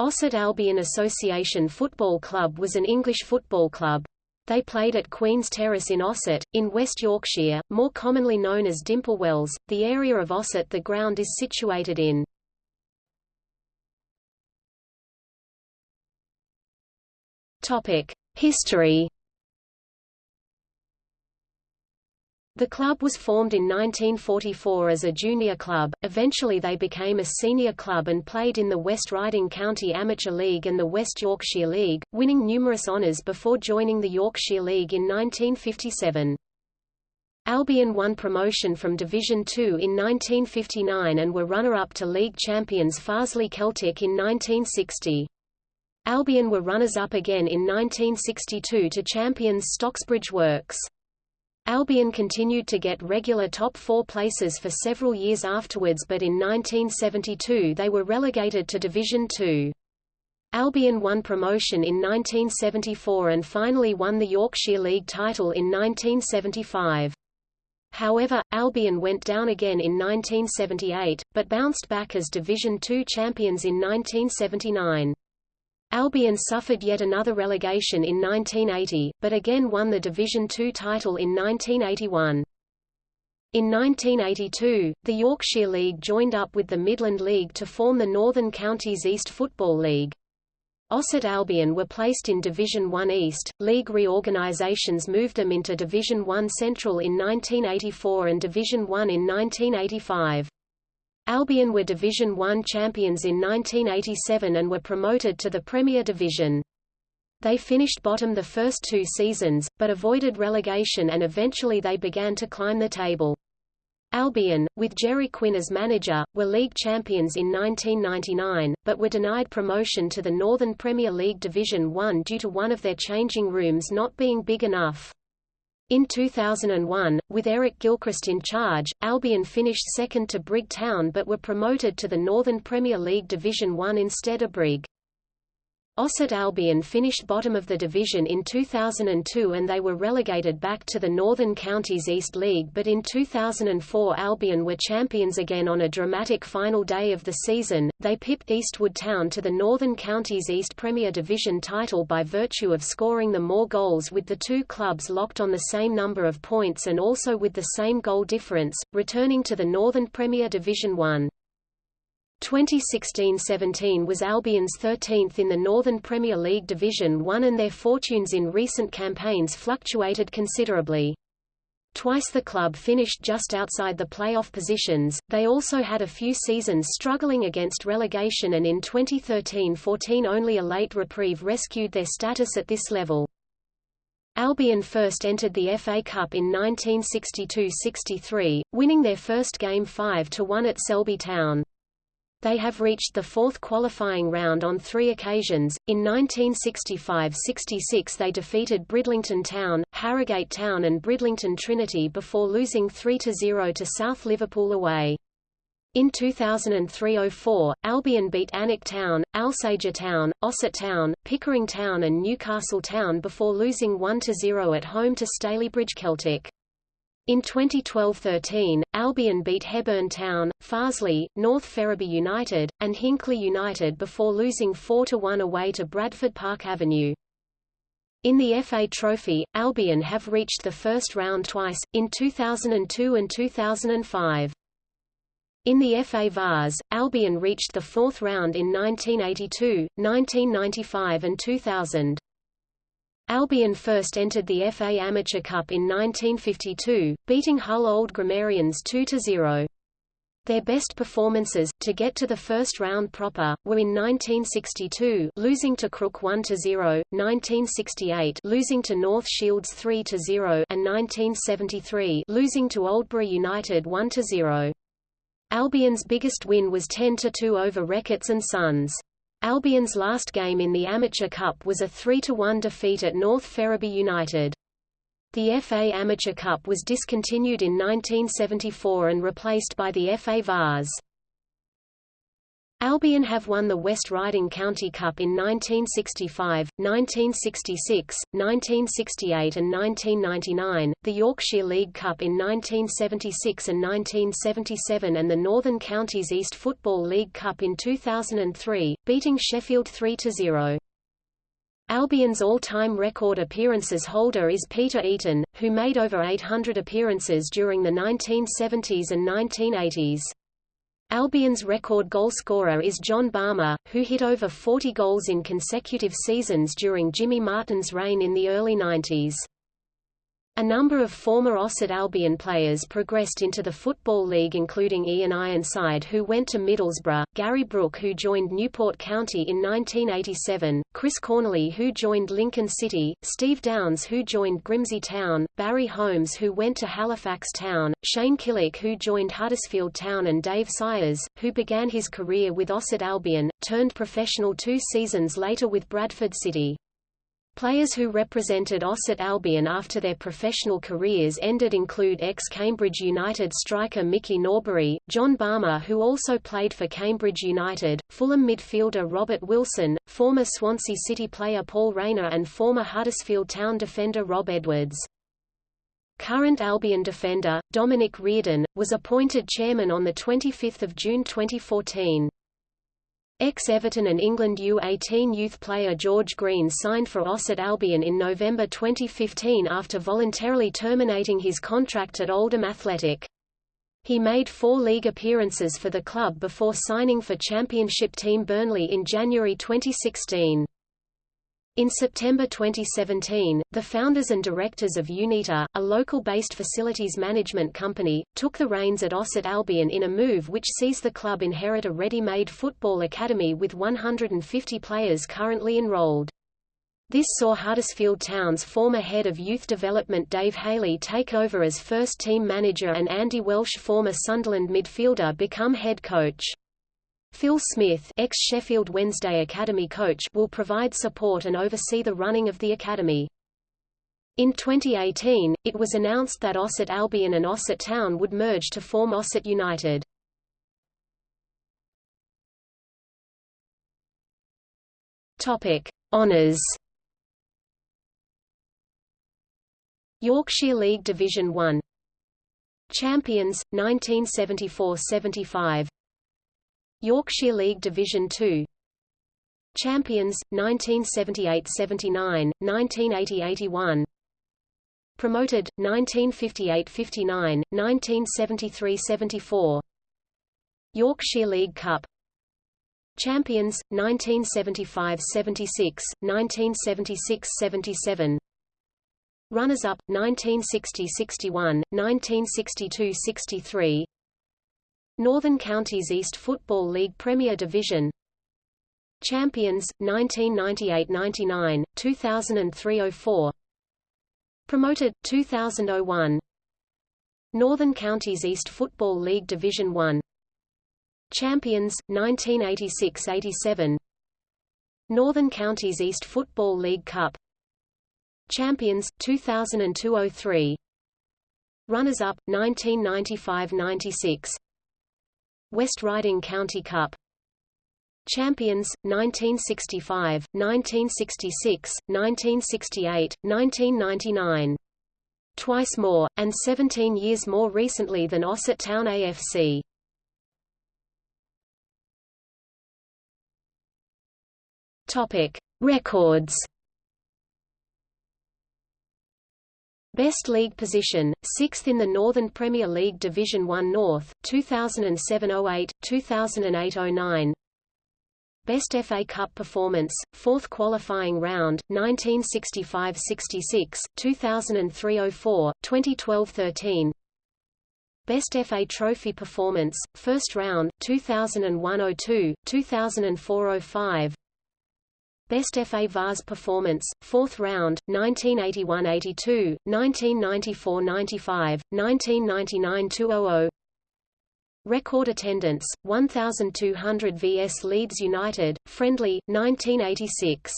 Ossett Albion Association Football Club was an English football club. They played at Queen's Terrace in Ossett, in West Yorkshire, more commonly known as Dimple Wells. The area of Ossett the ground is situated in. History The club was formed in 1944 as a junior club, eventually they became a senior club and played in the West Riding County Amateur League and the West Yorkshire League, winning numerous honours before joining the Yorkshire League in 1957. Albion won promotion from Division Two in 1959 and were runner-up to league champions Farsley Celtic in 1960. Albion were runners-up again in 1962 to champions Stocksbridge Works. Albion continued to get regular top four places for several years afterwards but in 1972 they were relegated to Division Two. Albion won promotion in 1974 and finally won the Yorkshire League title in 1975. However, Albion went down again in 1978, but bounced back as Division Two champions in 1979. Albion suffered yet another relegation in 1980, but again won the Division Two title in 1981. In 1982, the Yorkshire League joined up with the Midland League to form the Northern Counties East Football League. Ossett Albion were placed in Division One East, league reorganisations moved them into Division One Central in 1984 and Division One in 1985. Albion were Division One champions in 1987 and were promoted to the Premier Division. They finished bottom the first two seasons, but avoided relegation and eventually they began to climb the table. Albion, with Jerry Quinn as manager, were league champions in 1999, but were denied promotion to the Northern Premier League Division One due to one of their changing rooms not being big enough. In 2001, with Eric Gilchrist in charge, Albion finished second to Brigg Town but were promoted to the Northern Premier League Division 1 instead of Brigg. Ossett Albion finished bottom of the division in 2002 and they were relegated back to the Northern Counties East League but in 2004 Albion were champions again on a dramatic final day of the season. They pipped Eastwood Town to the Northern Counties East Premier Division title by virtue of scoring the more goals with the two clubs locked on the same number of points and also with the same goal difference, returning to the Northern Premier Division 1. 2016–17 was Albion's 13th in the Northern Premier League Division 1 and their fortunes in recent campaigns fluctuated considerably. Twice the club finished just outside the playoff positions, they also had a few seasons struggling against relegation and in 2013–14 only a late reprieve rescued their status at this level. Albion first entered the FA Cup in 1962–63, winning their first game 5–1 at Selby Town. They have reached the fourth qualifying round on three occasions. In 1965–66 they defeated Bridlington Town, Harrogate Town and Bridlington Trinity before losing 3–0 to South Liverpool away. In 2003–04, Albion beat Alnwick Town, Alsager Town, Ossett Town, Pickering Town and Newcastle Town before losing 1–0 at home to Stalybridge Celtic. In 2012–13, Albion beat Hebburn Town, Farsley, North Ferriby United, and Hinckley United before losing 4–1 away to Bradford Park Avenue. In the FA Trophy, Albion have reached the first round twice, in 2002 and 2005. In the FA Vase, Albion reached the fourth round in 1982, 1995 and 2000. Albion first entered the FA Amateur Cup in 1952, beating Hull Old Grammarians 2–0. Their best performances, to get to the first round proper, were in 1962 losing to Crook 1–0, 1968 losing to North Shields 3–0 and 1973 losing to Oldbury United 1–0. Albion's biggest win was 10–2 over Reckitt's and Sons. Albion's last game in the Amateur Cup was a 3–1 defeat at North Ferriby United. The FA Amateur Cup was discontinued in 1974 and replaced by the FA Vase. Albion have won the West Riding County Cup in 1965, 1966, 1968 and 1999, the Yorkshire League Cup in 1976 and 1977 and the Northern Counties East Football League Cup in 2003, beating Sheffield 3–0. Albion's all-time record appearances holder is Peter Eaton, who made over 800 appearances during the 1970s and 1980s. Albion's record goalscorer is John Barmer, who hit over 40 goals in consecutive seasons during Jimmy Martin's reign in the early 90s. A number of former Ossett Albion players progressed into the Football League including Ian Ironside who went to Middlesbrough, Gary Brooke who joined Newport County in 1987, Chris Cornely who joined Lincoln City, Steve Downs who joined Grimsby Town, Barry Holmes who went to Halifax Town, Shane Killick who joined Huddersfield Town and Dave Sayers, who began his career with Ossett Albion, turned professional two seasons later with Bradford City. Players who represented Ossett Albion after their professional careers ended include ex-Cambridge United striker Mickey Norbury, John Barmer who also played for Cambridge United, Fulham midfielder Robert Wilson, former Swansea City player Paul Rayner and former Huddersfield Town defender Rob Edwards. Current Albion defender, Dominic Reardon, was appointed chairman on 25 June 2014. Ex-Everton and England U18 youth player George Green signed for Ossett Albion in November 2015 after voluntarily terminating his contract at Oldham Athletic. He made four league appearances for the club before signing for Championship team Burnley in January 2016. In September 2017, the founders and directors of Unita, a local-based facilities management company, took the reins at Ossett Albion in a move which sees the club inherit a ready-made football academy with 150 players currently enrolled. This saw Huddersfield Town's former head of youth development Dave Haley take over as first-team manager and Andy Welsh former Sunderland midfielder become head coach. Phil Smith ex-Sheffield Wednesday Academy coach will provide support and oversee the running of the academy. In 2018, it was announced that Ossett Albion and Ossett Town would merge to form Ossett United. Topic: Honours. Yorkshire League Division 1 Champions 1974-75 Yorkshire League Division 2 Champions, 1978–79, 1980–81 Promoted, 1958–59, 1973–74 Yorkshire League Cup. Champions, 1975–76, 1976–77 Runners-up, 1960–61, 1962–63 Northern Counties East Football League Premier Division. Champions, 1998–99, 2003–04 Promoted, 2001 Northern Counties East Football League Division 1 Champions, 1986–87 Northern Counties East Football League Cup. Champions, 2002–03 Runners-up, 1995–96 West Riding County Cup Champions, 1965, 1966, 1968, 1999. Twice more, and 17 years more recently than Ossett Town AFC. Topic: Records Best league position, 6th in the Northern Premier League Division 1 North, 2007–08, 2008–09 Best FA Cup performance, 4th qualifying round, 1965–66, 2003–04, 2012–13 Best FA Trophy performance, 1st round, 2001–02, 2004–05 Best FA Vase performance, 4th round, 1981–82, 1994–95, 1999–200 Record attendance, 1,200 vs Leeds United, friendly, 1986